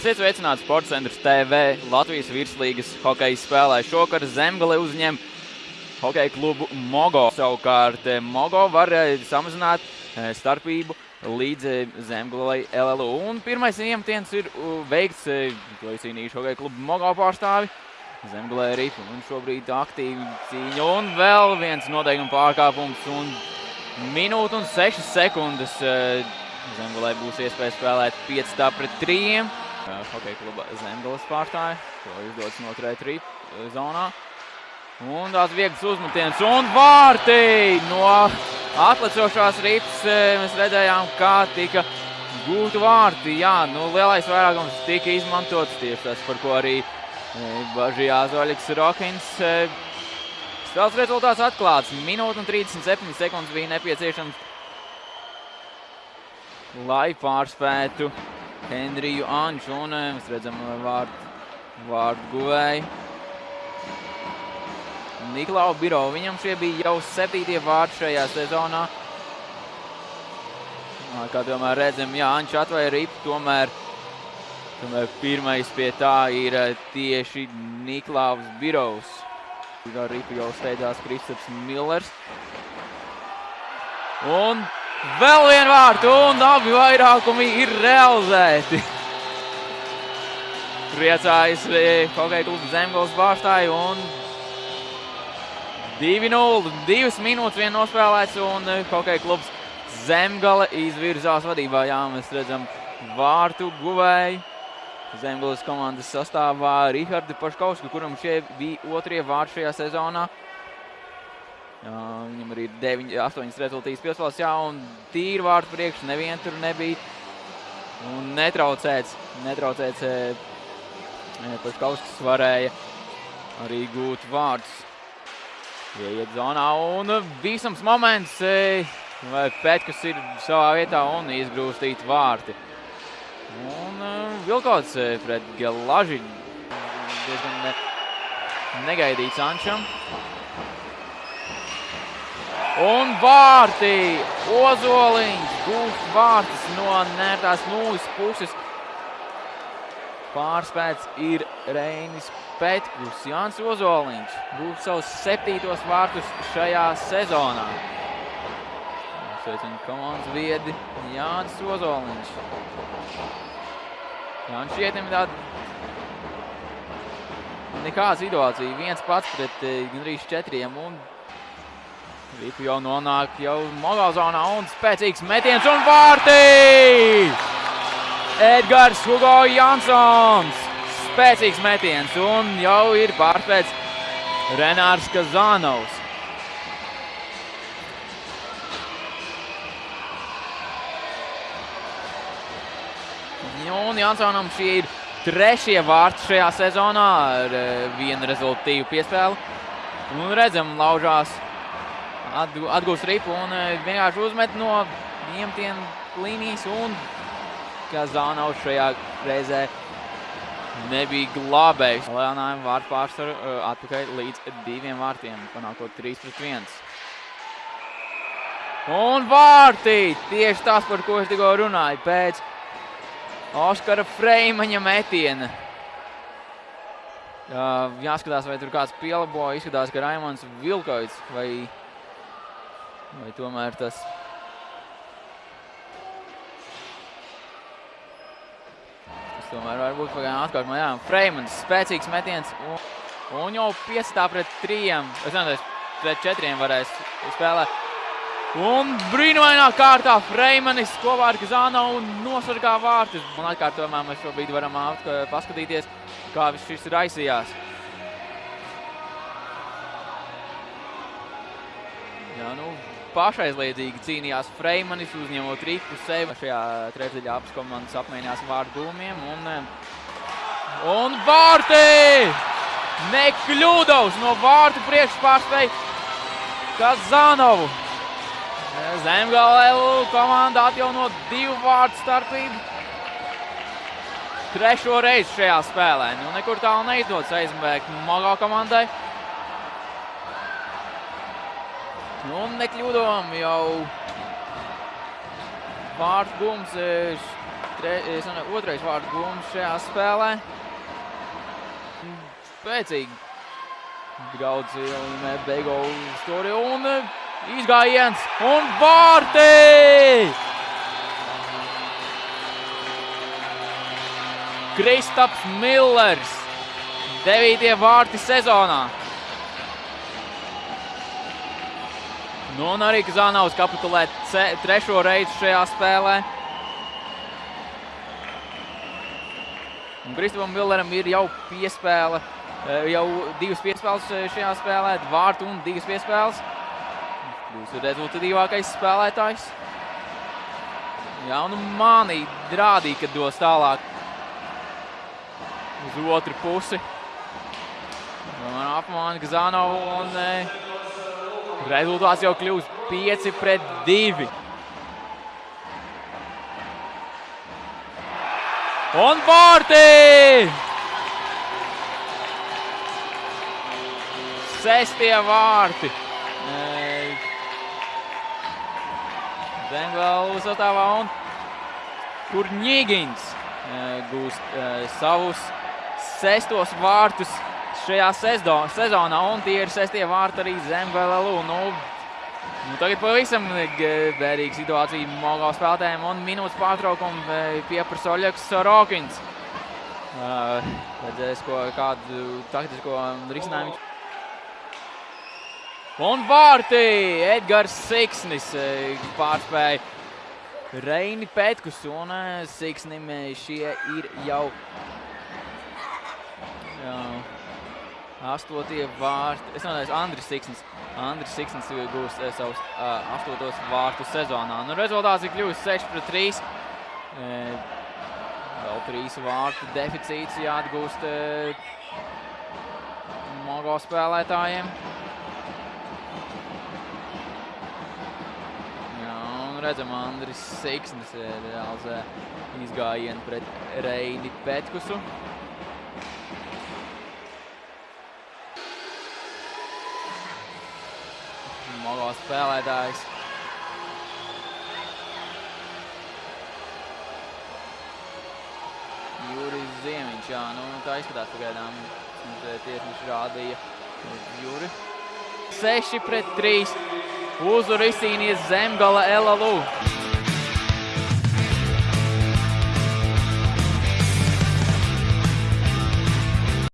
Esiet sveicināti Sports centrs TV. Latvijas virslīgas hokeja spēlē šokar Zemgale uzņem hokeja klubu Mogo. Savukārt eh, Mogo var eh, samazināt eh, starpību līdz Zemgalei LLU. Un pirmais iemetiens ir veikts, ko es cīnīšu hokeja klubu Mogo pārstāvi. Zemgalē ripa un šobrīd aktīvi cīņa. Un vēl viens noteikuma pārkāpums un minūte un 6 sekundes. Zemgalē būs iespēja spēlēt 5 tā pret 3. Hokeja kluba Zemgales pārstāvi, ko izdodas noturēt ripa zonā. Un tāds viegls uzmetiens un vārti no atlecošās rips. Mēs redzējām, kā tika gūti vārti. Jā, nu lielais vairākums tika izmantots tieši tas, par ko arī bažījās Oļiks Rokins. Spēles rezultāts atklāts. Minūte un 37 sekundes bija nepieciešams, lai pārspētu Henriju Anču. Un mēs redzam vārdu, vārdu guvēju. Niklau Biro. Viņam šie bija jau septītie vārdi šajā sezonā. Kā tomēr redzam, jā, Ančs atvēja ripu, tomēr, tomēr pirmais pie tā ir tieši Niklaus Birovs. Ripu jau steidzās Kristaps Millers. Un vēl vien vārtu, un abi vairākumi ir realizēti. Priecājas hokeja klubu Zemgals pārstāju un 2-0, 2 minūtes vien nospēlēts un eh, hokeja klubs Zemgale izvirzās vadībā. Jā, mēs redzam vārtu guvēju. Zemgales komandas sastāvā Rihardu Paškausku, kuram šie bija otrie vārti šajā sezonā. Jā, viņam arī ir 9, 8 rezultātīs piespēles, jā, un tīri vārtu priekš, nevien tur nebija. Un netraucēts, netraucēts e, Paškauskas varēja arī gūt vārdus. Ieiet zonā un visams moments, vai Petkus ir savā vietā un izgrūstīt vārti. Un Vilkots pret Gelaži diezgan ne, negaidīts Ančam. Un vārti! Ozoliņš gūst vārtus no nērtās nulles puses. Pārspēts ir Reinis Petkus. Jānis Ozoliņš gūst savus septītos vārtus šajā sezonā. Sveicinu komandas viedi Jānis Ozoliņš. Jānis šietim tāda nekāda situācija. Viens pats pret gandrīz četriem un Ripu jau nonāk jau mogāzonā un spēcīgs metiens un vārtī! Edgars Hugo Jansons. Spēcīgs metiens un jau ir pārspēts Renārs Kazanovs. Un Jansonam šī ir trešie vārti šajā sezonā ar vienu rezultīvu piespēli. Un redzam, laužās atgūst ripu un vienkārši uzmet no iemtienu līnijas un Kazānaus šajā reizē nebija glābējs. Leonājiem vārdu pārsvaru atpakaļ līdz diviem vārtiem, panākot 3 pret 1. Un vārtī! Tieši tas, par ko es tikko runāju, pēc Oskara Freimaņa metiena. Jāskatās, vai tur kāds pielabo, izskatās, ka Raimons Vilkoits vai, vai tomēr tas Tomēr varbūt pagaidām atkārt. Jā, Freimans, spēcīgs metiens. Un, un jau piesatā pret trījiem. Es nezinu, pret četriem varēs spēlēt. Un brīnumainā kārtā Freimanis kopā ar Kazānu nosargā vārtus. Un atkārtojumā mēs šobrīd varam paskatīties, kā viss šis raisījās. Jā, nu, pašaizliedzīgi cīnījās Freimanis, uzņemot ripu sevi. Šajā trešdaļā abas komandas apmainījās vārdu gulmiem. Un, un vārti! Nekļūdovs no vārtu priekšpārspēja Kazanovu. Zemgale komanda atjauno divu vārtu starpību. Trešo reizi šajā spēlē. Nu, nekur tālu neizdodas aizmbēgt Mogā komandai. Un nekļūdām jau vārtu gums tre, nezinu, otrais vārdu gūms šajā spēlē. Spēcīgi. Graudz ielimē Beigo stori un izgājiens un vārti! Kristaps Millers. Devītie vārti sezonā. Nu, un arī Kazānaus kapitulē trešo reizi šajā spēlē. Un Kristupam Milleram ir jau piespēle, eh, jau divas piespēles eh, šajā spēlē, vārtu un divas piespēles. Būs rezultatīvākais spēlētājs. Jā, un mani rādīja, ka dos tālāk uz otru pusi. Man apmāna Kazānovu un eh, rezultāts jau kļūst 5 pret 2. Un vārti! Sestie vārti. Zemgala uzstāvā un Kurņīgins gūst savus sestos vārtus šajā sezdo- sezonā, un tie ir sestie vārti arī Zemgala. Nu, nu, tagad pavisam eh, bēdīga situācija Mogo spēlētājiem un minūtes pārtraukumu eh, pieprasa Oļegs Sorokins. Uh, redzēs, ko, kādu taktisko risinājumu. Un vārti! Edgars Siksnis pārspēja Reini Petkus un Siksnim šie ir jau, jau astotie vārti. Es nezinu, Andris Siksnis. Andris Siksnis gūs eh, savus uh, astotos vārtus sezonā. Nu, rezultāts ir kļuvis 6 pret 3. Eh, vēl trīs vārtu deficīts jāatgūst eh, Mogo spēlētājiem. Jā, un redzam, Andris Siksnis realizē izgājienu pret Reini Petkusu. Mogo spēlētājs. Juris Ziemiņš, jā, nu tā izskatās pagaidām. Eh, tiesneši rādīja Juri. 6 pret 3. Uzvaru izcīnīja Zemgala Elalu.